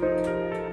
Música